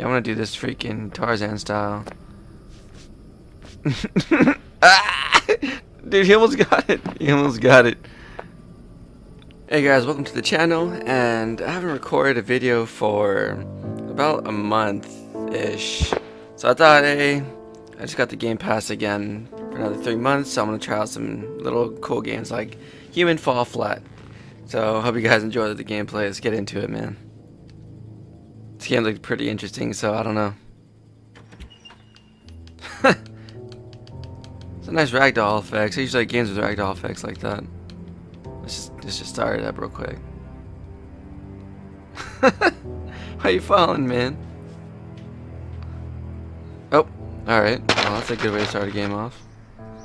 Yeah, I want to do this freaking Tarzan style. ah! Dude, he almost got it. He almost got it. Hey guys, welcome to the channel, and I haven't recorded a video for about a month-ish. So I thought, hey, I just got the Game Pass again for another three months, so I'm to try out some little cool games like Human Fall Flat. So, hope you guys enjoy the gameplay. Let's get into it, man. This game looked pretty interesting, so I don't know. it's a nice ragdoll effects. I usually like games with ragdoll effects like that. Let's just, let's just start it up real quick. How you falling, man? Oh, alright. Well, that's a good way to start a game off.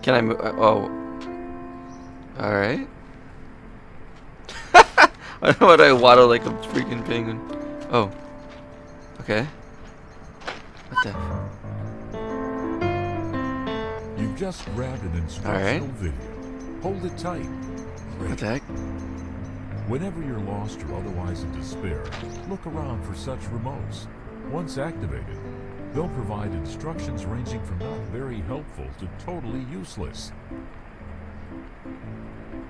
Can I move? Uh, oh. Alright. I don't know what I waddle like a freaking penguin. Oh. Okay. What the? You've just grabbed an instructional right. video. Hold it tight. What the heck? Whenever you're lost or otherwise in despair, look around for such remotes. Once activated, they'll provide instructions ranging from not very helpful to totally useless.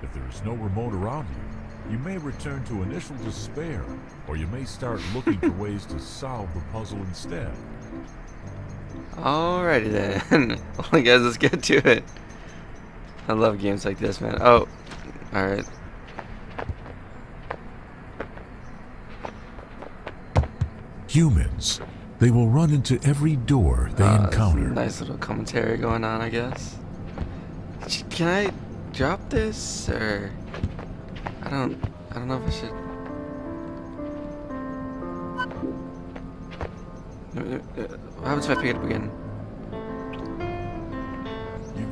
If there is no remote around you, you may return to initial despair, or you may start looking for ways to solve the puzzle instead. Alrighty then. well, guys, let's get to it. I love games like this, man. Oh, alright. Humans. They will run into every door they Uh, encounter. Nice little commentary going on, I guess. Can I drop this or I don't I don't know if I should Uh, What happens if I pick it up again?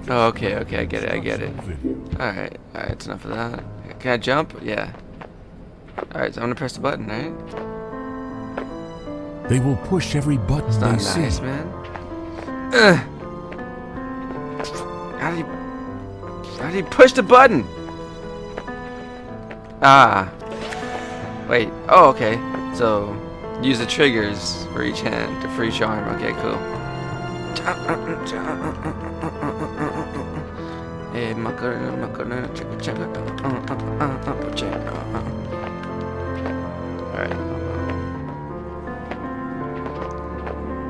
Oh, okay, okay, I get it, I get it. Alright, alright, it's enough of that. Can I jump? Yeah. Alright, so I'm gonna press the button, right? They will push every button It's they not see. nice, man. Ugh. How do you How do you push the button? Ah. Wait. Oh, okay. So use the triggers for each hand, to each arm. Okay, cool. Hey, macarena, macarena, uh, uh, uh. Alright.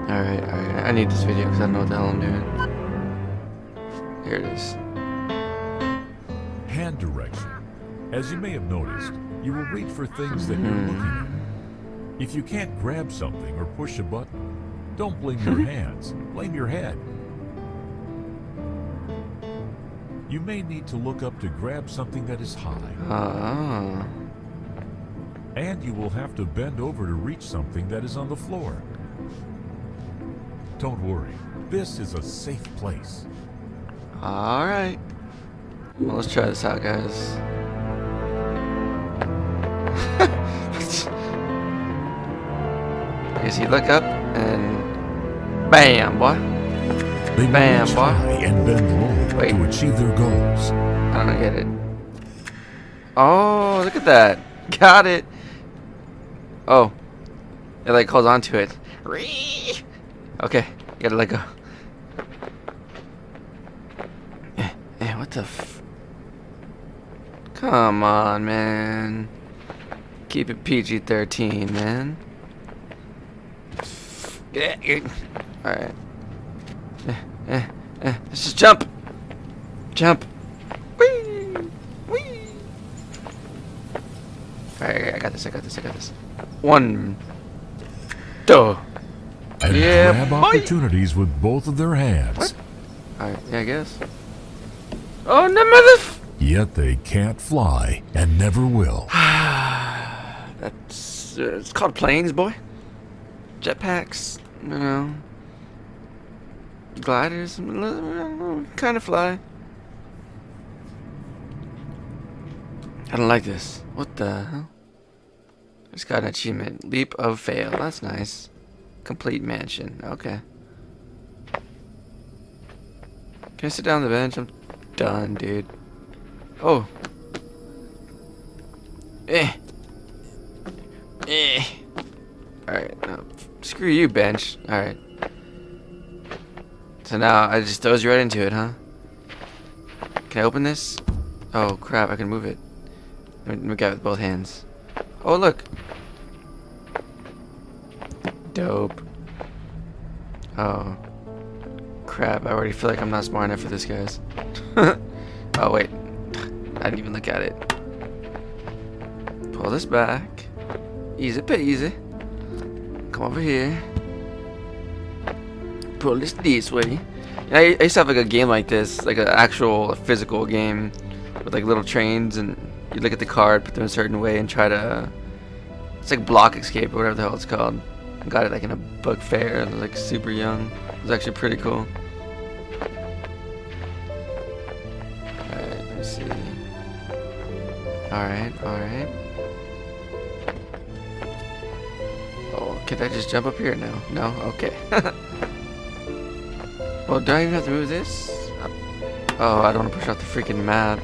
Alright, alright. I need this video because I don't know what the hell I'm doing. Here it is. Hand direction. As you may have noticed, you will reach for things that you're looking at. If you can't grab something or push a button, don't blame your hands, blame your head. You may need to look up to grab something that is high, Ah. and you will have to bend over to reach something that is on the floor. Don't worry, this is a safe place. Alright. Well, let's try this out, guys. I guess you look up and bam, boy. They Bam, boy. and bend low Wait. to achieve their goals. I don't get it. Oh, look at that. Got it. Oh. It like holds on to it. Okay, gotta let go. Eh, eh, what the f... Come on, man. Keep it PG-13, man. Alright. Eh, eh, eh. Let's just jump. Jump. Whee! Whee! Alright, I got this, I got this, I got this. One. Two. And Yeah, grab boy. opportunities with both of their hands. What? Alright, yeah, I guess. Oh, no, mother... Yet they can't fly and never will. That's... Uh, it's called planes, boy. Jetpacks, you know. Gliders, kind of fly. I don't like this. What the hell? Just got an achievement. Leap of fail. That's nice. Complete mansion. Okay. Can I sit down on the bench? I'm done, dude. Oh. Eh. Eh. Alright, no. Screw you, bench. Alright. So now I just you right into it, huh? Can I open this? Oh crap, I can move it. Let me, grab it with both hands. Oh look! Dope. Oh. Crap, I already feel like I'm not smart enough for this, guys. oh wait. I didn't even look at it. Pull this back. Easy peasy. Come over here. Pull this this way. I, used to have like a game like this, like an actual physical game with like little trains, and you look at the card, put them in a certain way, and try to. It's like block escape or whatever the hell it's called. I got it like in a book fair. I was like super young. It was actually pretty cool. Alright, let me see. Alright, alright. Can I just jump up here now? No? Okay. well, do I even have to move this? Uh, oh, I don't want to push off the freaking map.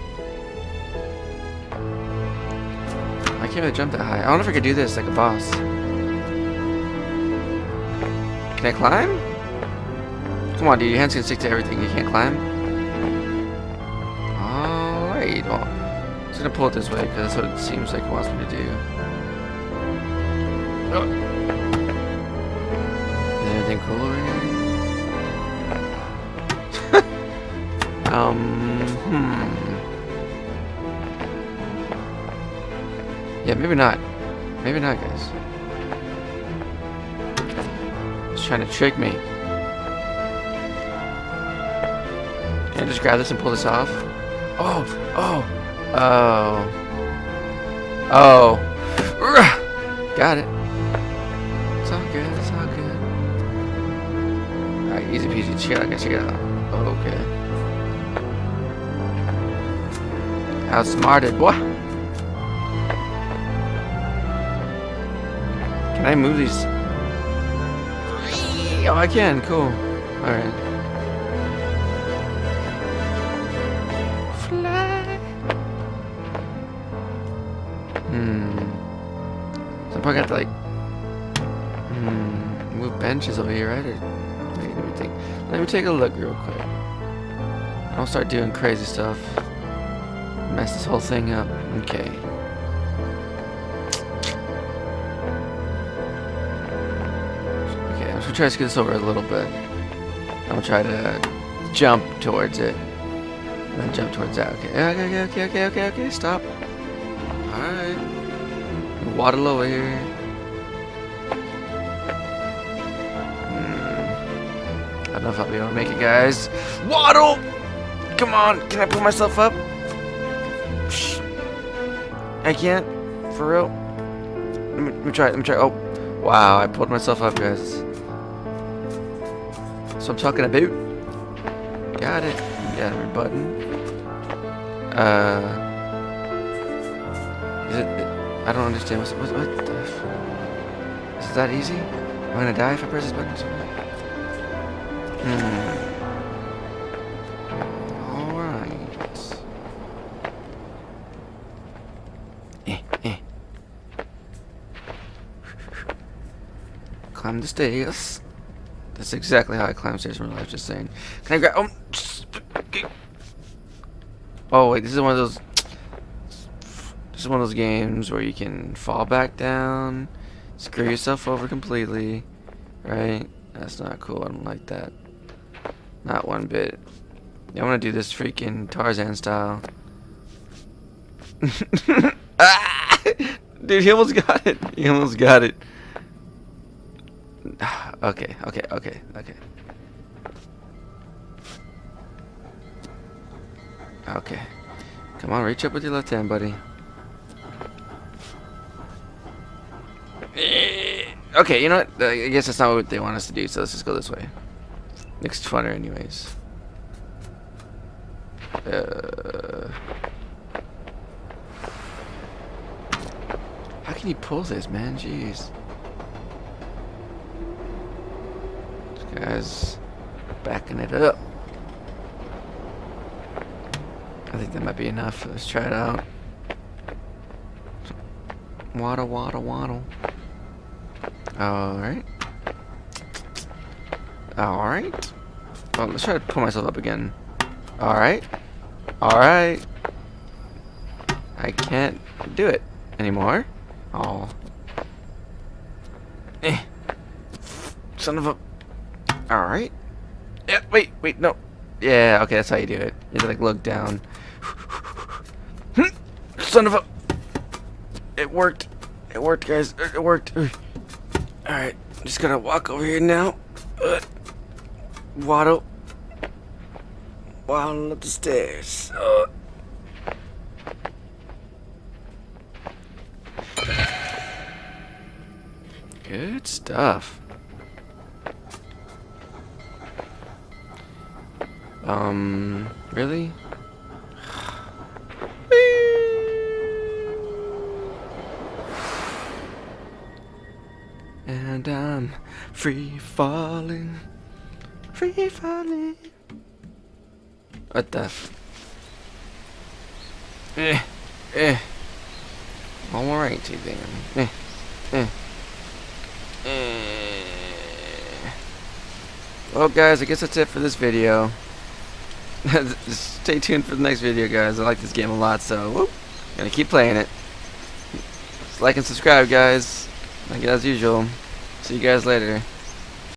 I can't really jump that high. I wonder if I could do this like a boss. Can I climb? Come on, dude. Your hands can stick to everything. You can't climb? Alright. Well, I'm just going to pull it this way because that's what it seems like it wants me to do. Oh. Anything cool over here? um, hmm. Yeah, maybe not. Maybe not, guys. He's trying to trick me. Can I just grab this and pull this off? Oh, oh, oh, oh. Got it. Easy peasy. It out, guys, check it out. Okay. Outsmarted, boy. Can I move these? Oh, I can. Cool. Alright. Fly. Hmm. So I'm probably got to like. Hmm. Move benches over here, right? Or, Let me take a look real quick. I'll start doing crazy stuff. Mess this whole thing up. Okay. Okay, I'm gonna try to scoot this over a little bit. I'm gonna try to jump towards it. And then jump towards that. Okay, okay, okay, okay, okay, okay, okay, stop. Alright. Waddle over here. I don't know if I'll be able to make it, guys. Waddle! Come on, can I pull myself up? I can't. For real. Let me, let me try, let me try. Oh, wow, I pulled myself up, guys. So I'm talking about. Got it. Got every button. Uh, is it? I don't understand. What's, what? What? The f is that easy? Am I gonna die if I press this button? Hmm. All right. Eh, eh. Climb the stairs. That's exactly how I climb stairs in real life, just saying. Can I grab... Oh, oh, wait, this is one of those... This is one of those games where you can fall back down, screw yourself over completely, right? That's not cool, I don't like that. Not one bit. I want to do this freaking Tarzan style. ah! Dude, he almost got it. He almost got it. Okay, okay, okay, okay. Okay. Come on, reach up with your left hand, buddy. Okay, you know what? I guess that's not what they want us to do, so let's just go this way. Looks funner anyways. Uh, how can you pull this, man? Jeez. This Guys, backing it up. I think that might be enough. Let's try it out. Waddle, waddle, waddle. Alright. Alright. Well, let's try to pull myself up again. Alright. Alright. I can't do it anymore. Oh. Eh. Son of a... Alright. Yeah, wait, wait, no. Yeah, okay, that's how you do it. You like, look down. Son of a... It worked. It worked, guys. It worked. Alright, just gotta walk over here now. Uh, waddle. Waddle up the stairs. Uh. Good stuff. Um, really? and I'm free falling, free falling. What the? Eh, eh. Alright, then. Eh, eh. Eh. Well, guys, I guess that's it for this video. Stay tuned for the next video, guys. I like this game a lot, so whoop, gonna keep playing it. Just like and subscribe, guys. Like as usual. See you guys later.